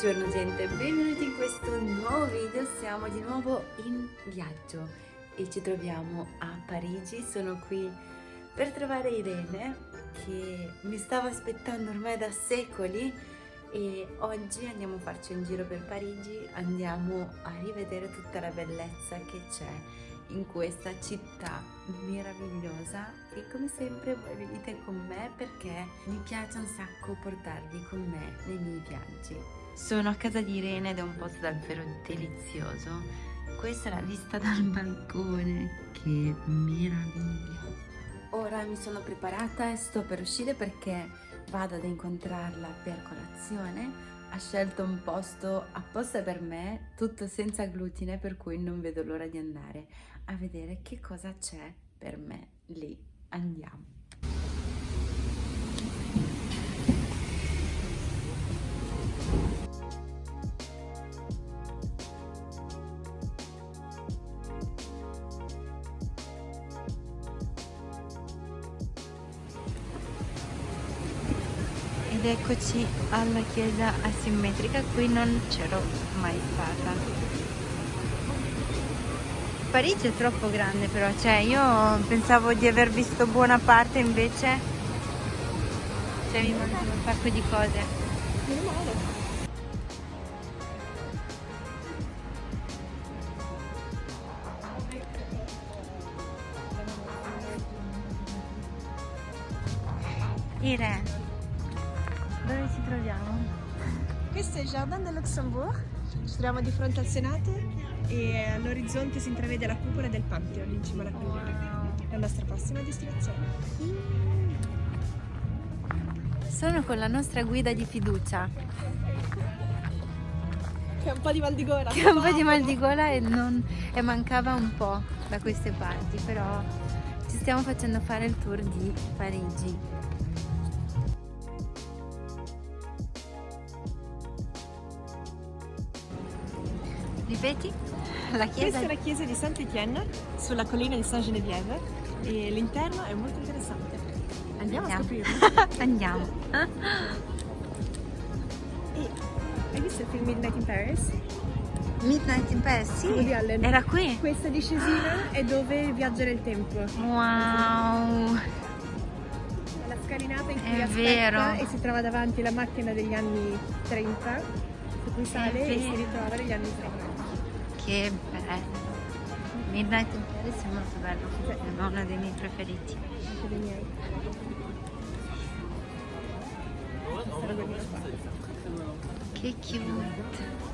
Buongiorno gente, benvenuti in questo nuovo video, siamo di nuovo in viaggio e ci troviamo a Parigi, sono qui per trovare Irene che mi stava aspettando ormai da secoli e oggi andiamo a farci un giro per Parigi, andiamo a rivedere tutta la bellezza che c'è in questa città meravigliosa. E come sempre voi venite con me perché mi piace un sacco portarvi con me nei miei viaggi. Sono a casa di Irene ed è un posto davvero delizioso. Questa è la vista dal balcone, che meraviglia! Ora mi sono preparata e sto per uscire perché vado ad incontrarla per colazione ha scelto un posto apposta per me, tutto senza glutine, per cui non vedo l'ora di andare a vedere che cosa c'è per me lì. Andiamo. Eccoci alla chiesa asimmetrica, qui non c'ero mai stata. Parigi è troppo grande però, cioè io pensavo di aver visto buona parte invece cioè mi mancano un sacco di cose. Irene, Jardin de Luxembourg, ci troviamo di fronte al Senato e all'orizzonte si intravede la cupola del Pantheon in cima alla collina. La nostra prossima destinazione. Sono con la nostra guida di fiducia. Che ha un po' di mal di gola. Che ha un po' di mal di gola e, non, e mancava un po' da queste parti, però ci stiamo facendo fare il tour di Parigi. Ripeti? La chiesa... Questa è la chiesa di Saint-Étienne sulla collina di Saint-Geneviève e l'interno è molto interessante. Andiamo, Andiamo. a scoprirlo. Andiamo. E, hai visto il film Midnight in Paris? Midnight in Paris, sì. Era qui. Questa discesina è dove viaggia nel tempo. Wow. La scalinata in cui è aspetta vero. e si trova davanti la macchina degli anni 30 su cui sale e si ritrova negli anni 30 che bello Midnight in Paris è molto bello è uno dei miei preferiti. Anche dei miei che cute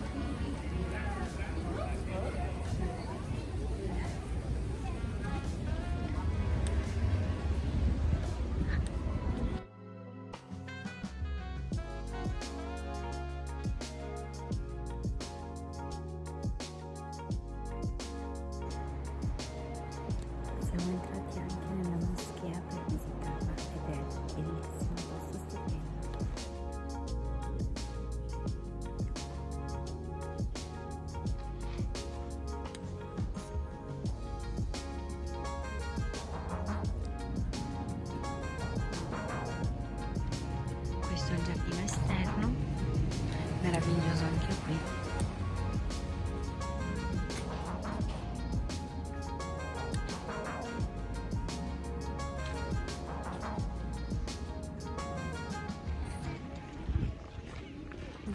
meraviglioso anche qui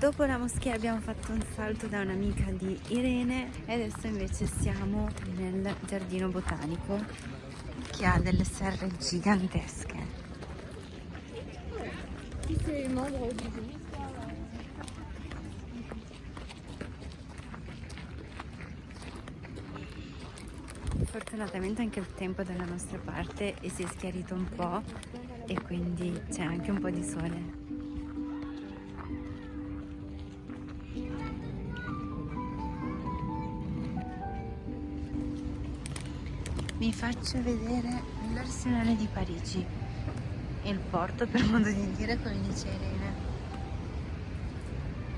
Dopo la moschea abbiamo fatto un salto da un'amica di Irene e adesso invece siamo nel giardino botanico che ha delle serre gigantesche. Qui c'est membre du Fortunatamente anche il tempo dalla nostra parte e si è schiarito un po' e quindi c'è anche un po' di sole. Vi faccio vedere l'arsenale di Parigi, il porto per modo di dire come dice Irene.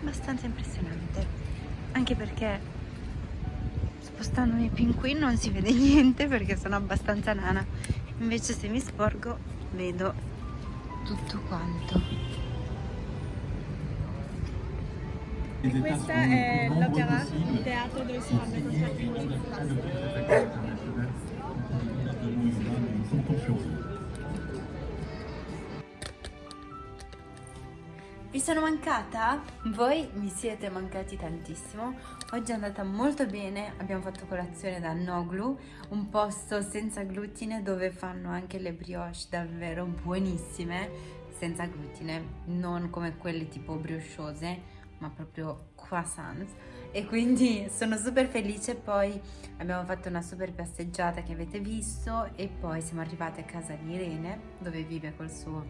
Abbastanza impressionante, anche perché spostandomi più qui non si vede niente perché sono abbastanza nana invece se mi sporgo vedo tutto quanto E questa è l'opera, il teatro dove si fanno i concerti sono mancata? Voi mi siete mancati tantissimo. Oggi è andata molto bene, abbiamo fatto colazione da Noglu, un posto senza glutine dove fanno anche le brioche davvero buonissime, senza glutine, non come quelle tipo briochose, ma proprio croissants. E quindi sono super felice, poi abbiamo fatto una super passeggiata che avete visto e poi siamo arrivate a casa di Irene, dove vive col suo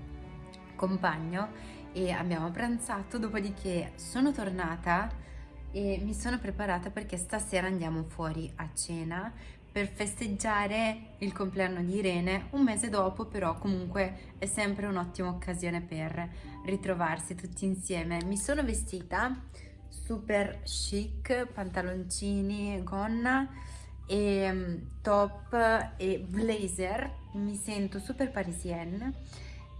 compagno e abbiamo pranzato, dopodiché sono tornata e mi sono preparata perché stasera andiamo fuori a cena per festeggiare il compleanno di Irene un mese dopo però comunque è sempre un'ottima occasione per ritrovarsi tutti insieme. Mi sono vestita super chic pantaloncini gonna e mm, top e blazer. Mi sento super parisienne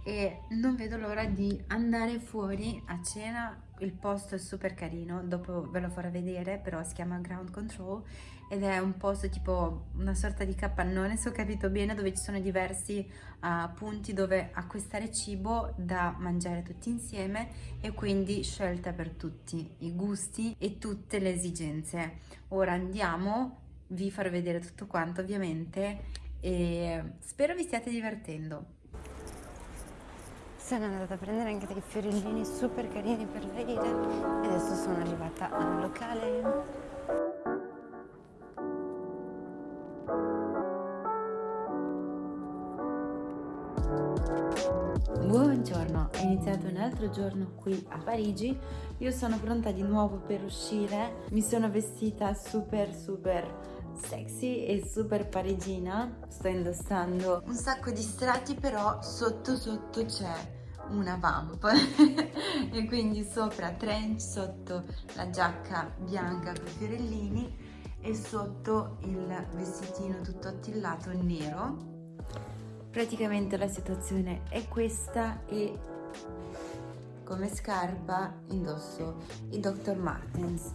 e non vedo l'ora di andare fuori a cena. Il posto è super carino dopo ve lo farò vedere però si chiama Ground Control ed è un posto tipo una sorta di capannone se ho capito bene dove ci sono diversi uh, punti dove acquistare cibo da mangiare tutti insieme e quindi scelta per tutti i gusti e tutte le esigenze. Ora andiamo vi farò vedere tutto quanto ovviamente e spero vi stiate divertendo sono andata a prendere anche dei fiorellini super carini per Leila e adesso sono arrivata al locale. Buongiorno, è iniziato un altro giorno qui a Parigi, io sono pronta di nuovo per uscire, mi sono vestita super super sexy e super parigina. Sto indossando un sacco di strati però sotto sotto c'è una vamp e quindi sopra trench sotto la giacca bianca con fiorellini e sotto il vestitino tutto attillato nero praticamente la situazione è questa e come scarpa indosso i Dr. Martens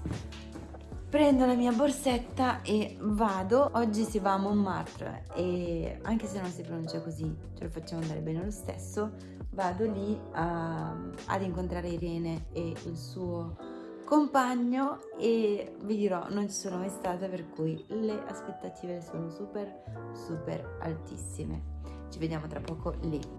prendo la mia borsetta e vado. Oggi si va a Montmartre e anche se non si pronuncia così ce lo facciamo andare bene lo stesso vado lì a, ad incontrare Irene e il suo compagno e vi dirò non ci sono mai stata per cui le aspettative sono super super altissime. Ci vediamo tra poco lì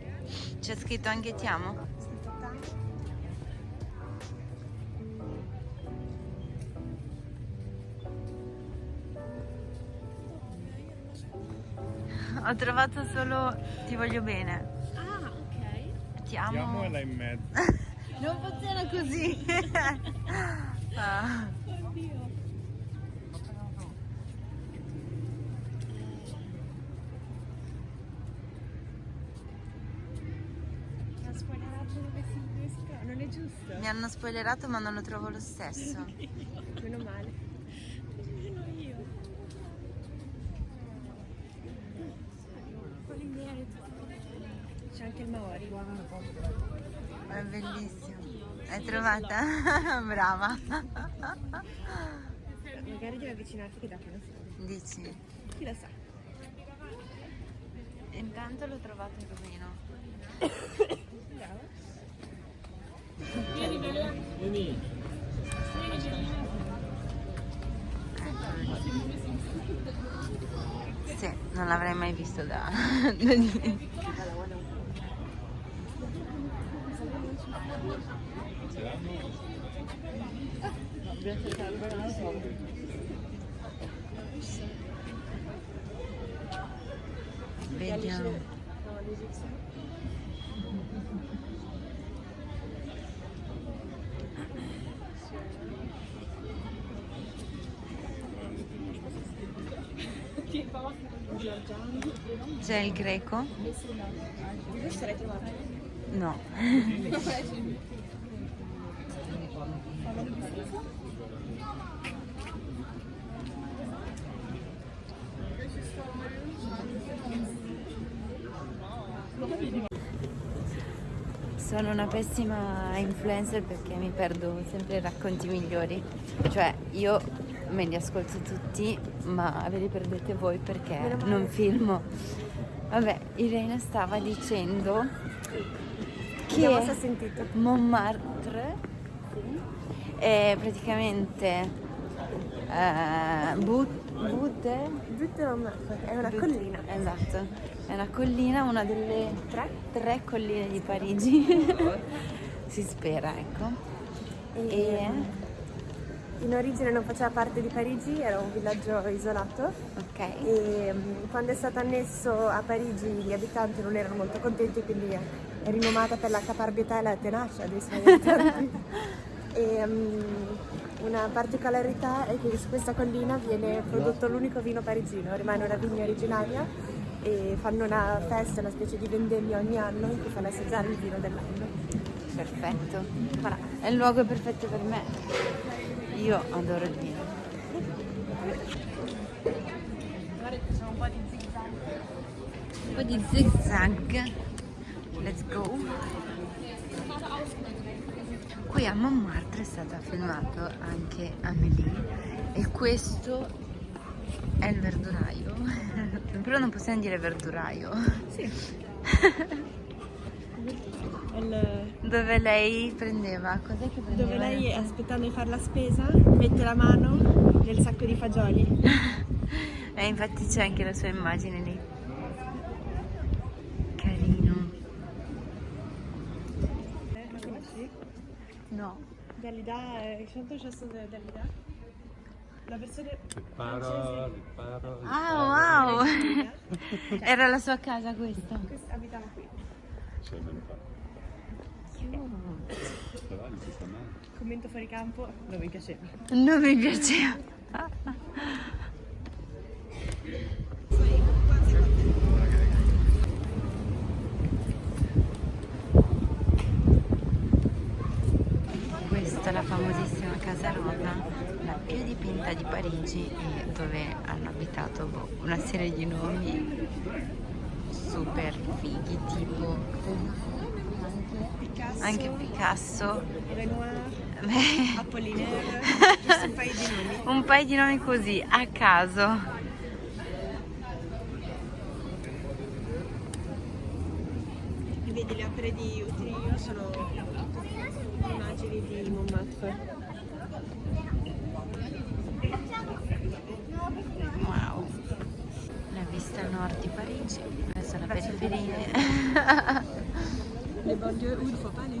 C'è scritto anche ti amo? Ho trovato solo ti voglio bene. Ah, ok. Ti amo. Ti amo e là in mezzo. non funziona così. ah. Mi hanno spoilerato ma non lo trovo lo stesso. Meno male. Meno io. C'è anche il Maori. È bellissimo. Hai trovata? Brava. Magari devi avvicinarti che da che so. Dici? Chi lo sa. Intanto l'ho trovato in rumeno. Bravo. Sì, non l'avrei mai visto da... Vediamo. C'è il greco? No. Sono una pessima influencer perché mi perdo sempre i racconti migliori. Cioè, io me li ascolto tutti, ma ve li perdete voi perché non filmo. Vabbè, Irene stava dicendo che. Montmartre è praticamente eh, But- Butte Butte Montmartre, è una collina. Esatto, è una collina, una delle tre, tre colline di Parigi. si spera, ecco. E In origine non faceva parte di Parigi, era un villaggio isolato ok. e mm, quando è stato annesso a Parigi gli abitanti non erano molto contenti, quindi è, rinomata per la caparbietà e la tenacia dei suoi abitanti. e, mm, una particolarità è che su questa collina viene prodotto l'unico vino parigino, rimane una vigna originaria e fanno una festa, una specie di vendemmia ogni anno in cui fanno assaggiare il vino dell'anno. Perfetto. È il luogo perfetto per me. Io adoro il vino. Un po' di zigzag. Let's go. Qui a Montmartre è stata filmato anche Amélie e questo è il verduraio. Però non possiamo dire verduraio. Sì. Il- Dove lei prendeva? Cos'è che prendeva? dove lei, aspettando di fare la spesa, mette la mano nel sacco di fagioli. E infatti c'è anche la sua immagine lì. Carino. No. Dalida, eh, chanteur chanson de Dalida. La versione Riparo, riparo, Ah, wow! Era la sua casa questa. Questa abitava qui. Sei ben fatto. Però gli si sta male. Commento fuori campo, non mi piaceva. Non mi piaceva. Questa è la famosissima casa rosa, la più dipinta di Parigi e dove hanno abitato boh, una serie di nomi super fighi tipo anche Picasso. Renoir, Apollinaire, un paio di nomi. un paio di nomi così a caso. E vedi le opere di Utrillo sono immagini di Montmartre. Wow. La vista nord di Parigi, questa è la periferia. Le banlieue où il faut pas aller.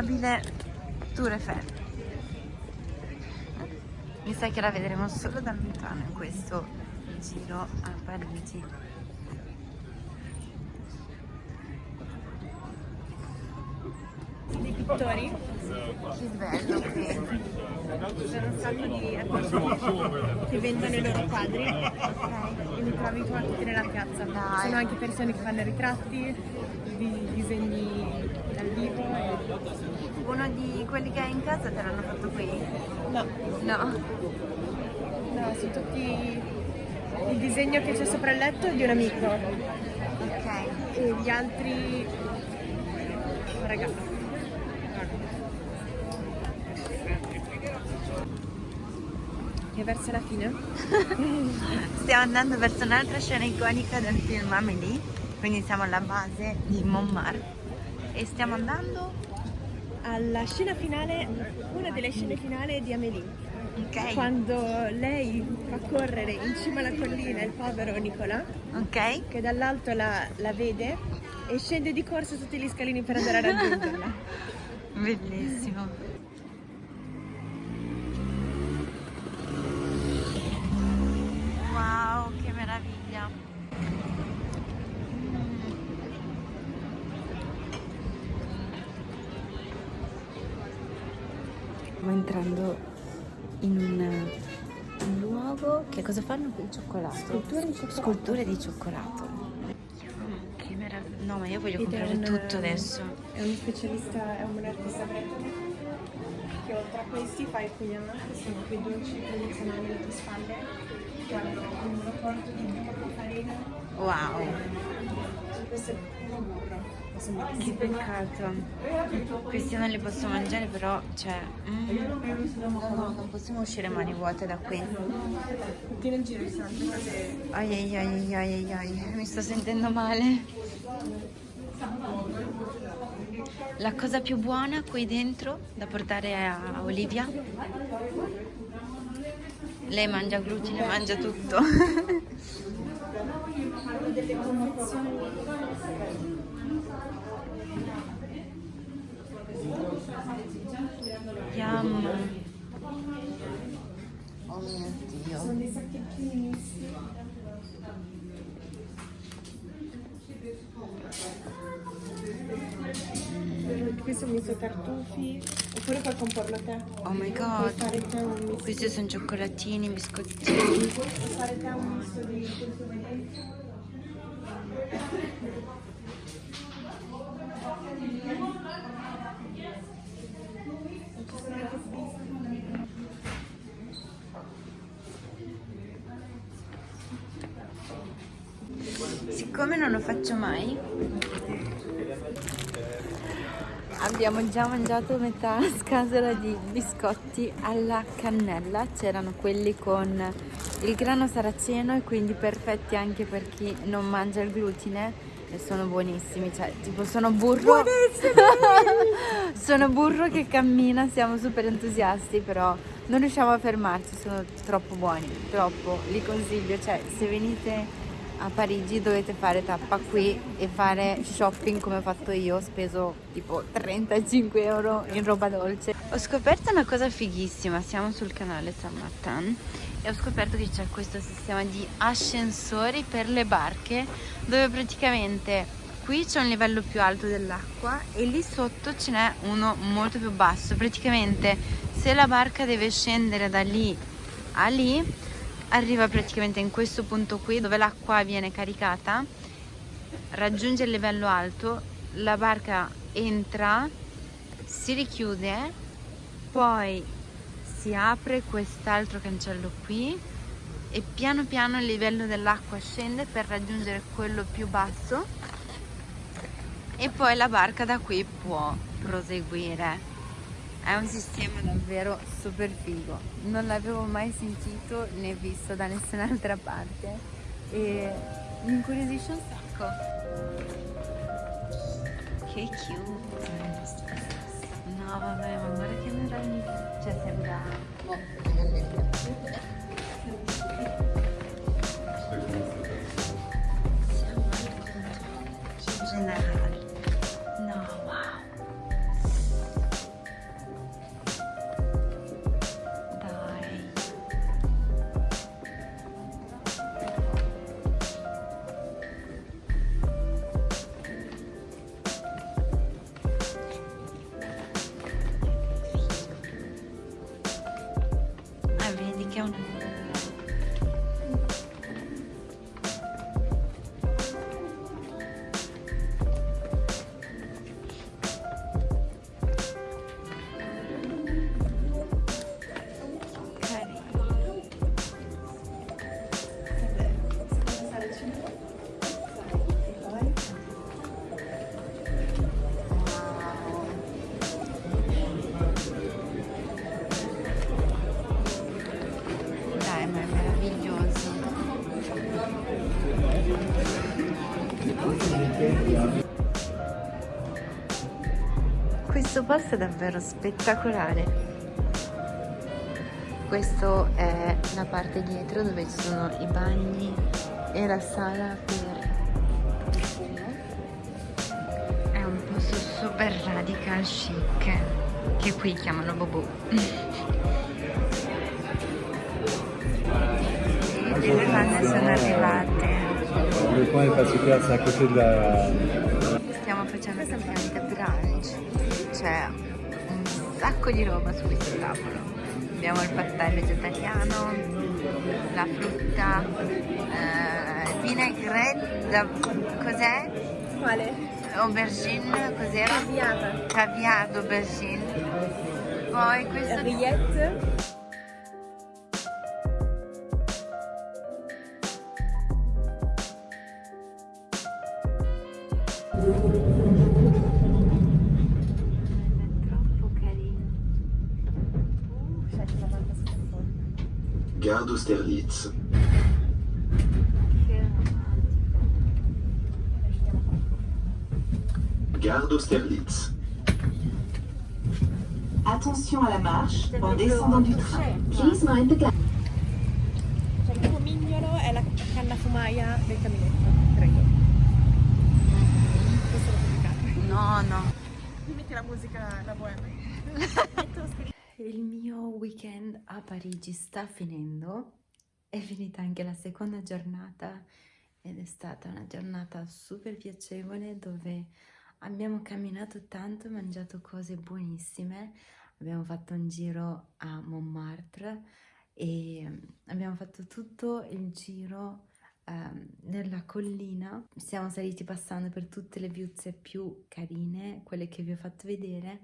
L'immancabile Tour Eiffel. Mi sa che la vedremo solo da lontano in questo giro a Parigi. dei pittori, Che bello qui. ci sono un sacco di artisti che vendono i loro quadri e li trovi qua tutti nella piazza. Dai. Sono anche persone che fanno ritratti, di- disegni Uno di quelli che hai in casa te l'hanno fatto qui? No, No. no, sono tutti il disegno che c'è sopra il letto è di un amico Ok. e gli altri regalo. E verso la fine? Stiamo andando verso un'altra scena iconica del film Amélie, quindi siamo alla base di Montmartre E stiamo andando? Alla scena finale, una delle scene finali di Amélie. Ok. Quando lei fa correre in cima alla collina il povero Nicolas, Ok. che dall'alto la, la vede e scende di corsa tutti gli scalini per andare a raggiungerla. Bellissimo. Wow, che meraviglia. Stiamo entrando in un, un luogo. Che cosa fanno qui? Il cioccolato. Sculture di cioccolato. Sculture di cioccolato. Che meraviglia. No, ma io voglio Ed comprare un- tutto adesso. È uno specialista, è un artista greco che oltre a questi fa i pugnali, che sono quei dolci tradizionali alle tue spalle, che hanno un rapporto di burro, farina, Wow. Questo è puro burro. Che peccato. Questi non li posso mangiare però, cioè... mm, no, no, non possiamo uscire mani vuote da qui. Tutti nel giro sono cose Ai ai ai ai ai ai, mi sto sentendo male. La cosa più buona qui dentro da portare a Olivia. Lei mangia glutine, mangia tutto. delle confezioni Yum. Oh mio Dio. sono dei sacchettini misti. Questo è un misto tartufi, oppure puoi comporlo te. Oh my god. te. Questi sono cioccolatini, biscottini. Puoi fare te un misto di faccio mai, abbiamo già mangiato metà scatola di biscotti alla cannella. C'erano quelli con il grano saraceno e quindi perfetti anche per chi non mangia il glutine. E sono buonissimi, cioè tipo sono burro. sono burro che cammina, siamo super entusiasti, però non riusciamo a fermarci, sono troppo buoni, troppo. Li consiglio, cioè se venite a Parigi dovete fare tappa qui e fare shopping come ho fatto io, ho speso tipo 35 euro in roba dolce. Ho scoperto una cosa fighissima, siamo sul canale San Martin e ho scoperto che c'è questo sistema di ascensori per le barche dove praticamente qui c'è un livello più alto dell'acqua e lì sotto ce n'è uno molto più basso. Praticamente se la barca deve scendere da lì a lì arriva praticamente in questo punto qui dove l'acqua viene caricata, raggiunge il livello alto, la barca entra, si richiude, poi si apre quest'altro cancello qui e piano piano il livello dell'acqua scende per raggiungere quello più basso e poi la barca da qui può proseguire. È un sistema davvero super figo, non l'avevo mai sentito né visto da nessun'altra parte e mi incuriosisce un sacco. Che cute! No vabbè, ma guarda che meraviglia! Cioè sembra... meraviglioso. questo posto è davvero spettacolare. Questo è la parte dietro dove ci sono i bagni e la sala per è un posto super radical chic che qui chiamano Bobo. Le bevande sono arrivate. Le qua si piazza così da... Stiamo facendo praticamente brunch. C'è un sacco di roba su questo tavolo. Abbiamo il pastello vegetariano, la frutta, eh, vinaigrette, cos'è? Quale? Aubergine, cos'era? Avviata. Caviar d'aubergine. Poi questo... Rillette. Austerlitz. Gare. Attention à la marche en descendant du train. Please mind the gap. No, no. Mi metti la musica, la bohème. Il mio weekend a Parigi sta finendo. È finita anche la seconda giornata ed è stata una giornata super piacevole dove abbiamo camminato tanto mangiato cose buonissime. Abbiamo fatto un giro a Montmartre e abbiamo fatto tutto il giro ehm, nella collina. Siamo saliti passando per tutte le viuzze più carine, quelle che vi ho fatto vedere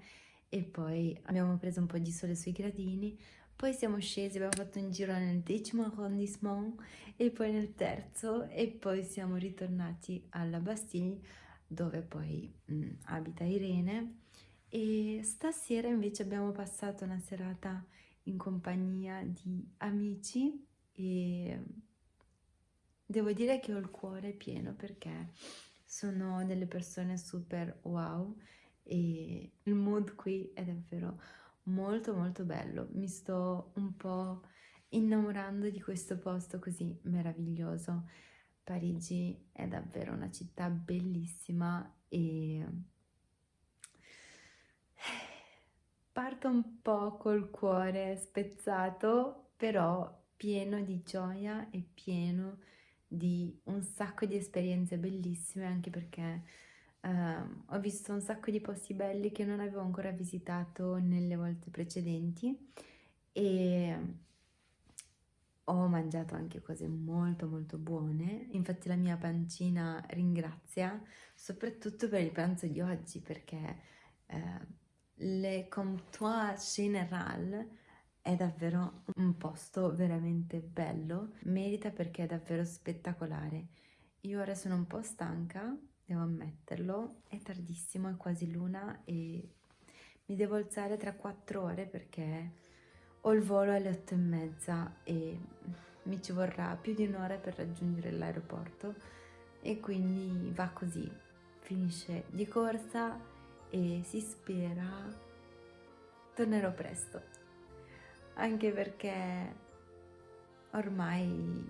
e poi abbiamo preso un po' di sole sui gradini, poi siamo scesi, abbiamo fatto un giro nel decimo arrondissement e poi nel terzo e poi siamo ritornati alla Bastille dove poi mm, abita Irene. E stasera invece abbiamo passato una serata in compagnia di amici e devo dire che ho il cuore pieno perché sono delle persone super wow e il mood qui è davvero molto molto bello. Mi sto un po' innamorando di questo posto così meraviglioso. Parigi è davvero una città bellissima e parto un po' col cuore spezzato, però pieno di gioia e pieno di un sacco di esperienze bellissime anche perché Ehm, ho visto un sacco di posti belli che non avevo ancora visitato nelle volte precedenti e ho mangiato anche cose molto molto buone, infatti la mia pancina ringrazia soprattutto per il pranzo di oggi perché eh, Le Comptoir Général è davvero un posto veramente bello, merita perché è davvero spettacolare. Io ora sono un po' stanca devo ammetterlo, è tardissimo, è quasi l'una e mi devo alzare tra quattro ore perché ho il volo alle otto e mezza e mi ci vorrà più di un'ora per raggiungere l'aeroporto e quindi va così, finisce di corsa e si spera tornerò presto, anche perché ormai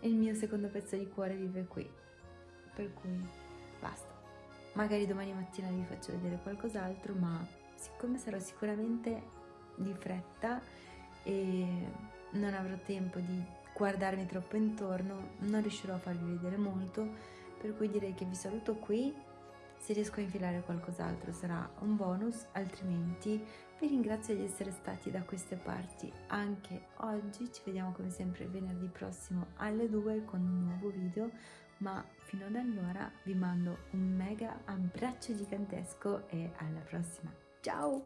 il mio secondo pezzo di cuore vive qui, per cui basta. Magari domani mattina vi faccio vedere qualcos'altro, ma siccome sarò sicuramente di fretta e non avrò tempo di guardarmi troppo intorno, non riuscirò a farvi vedere molto, per cui direi che vi saluto qui. Se riesco a infilare qualcos'altro sarà un bonus, altrimenti vi ringrazio di essere stati da queste parti anche oggi. Ci vediamo come sempre venerdì prossimo alle 2 con un nuovo video ma fino ad allora vi mando un mega abbraccio gigantesco e alla prossima. Ciao!